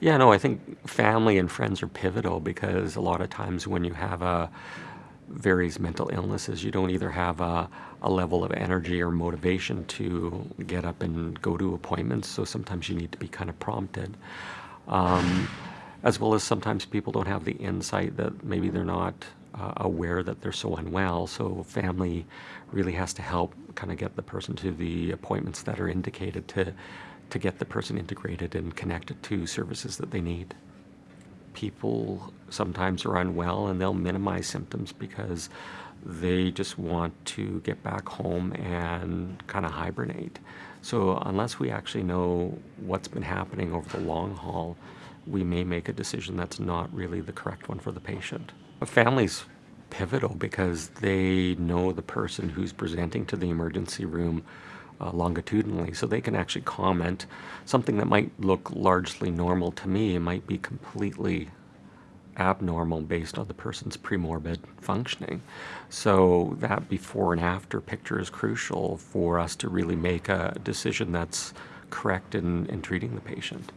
Yeah, no, I think family and friends are pivotal because a lot of times when you have a various mental illnesses, you don't either have a, a level of energy or motivation to get up and go to appointments. So sometimes you need to be kind of prompted. Um, as well as sometimes people don't have the insight that maybe they're not uh, aware that they're so unwell. So family really has to help kind of get the person to the appointments that are indicated to to get the person integrated and connected to services that they need. People sometimes are unwell and they'll minimize symptoms because they just want to get back home and kind of hibernate. So unless we actually know what's been happening over the long haul, we may make a decision that's not really the correct one for the patient. A family's pivotal because they know the person who's presenting to the emergency room uh, longitudinally, so they can actually comment. Something that might look largely normal to me might be completely abnormal based on the person's premorbid functioning. So that before and after picture is crucial for us to really make a decision that's correct in, in treating the patient.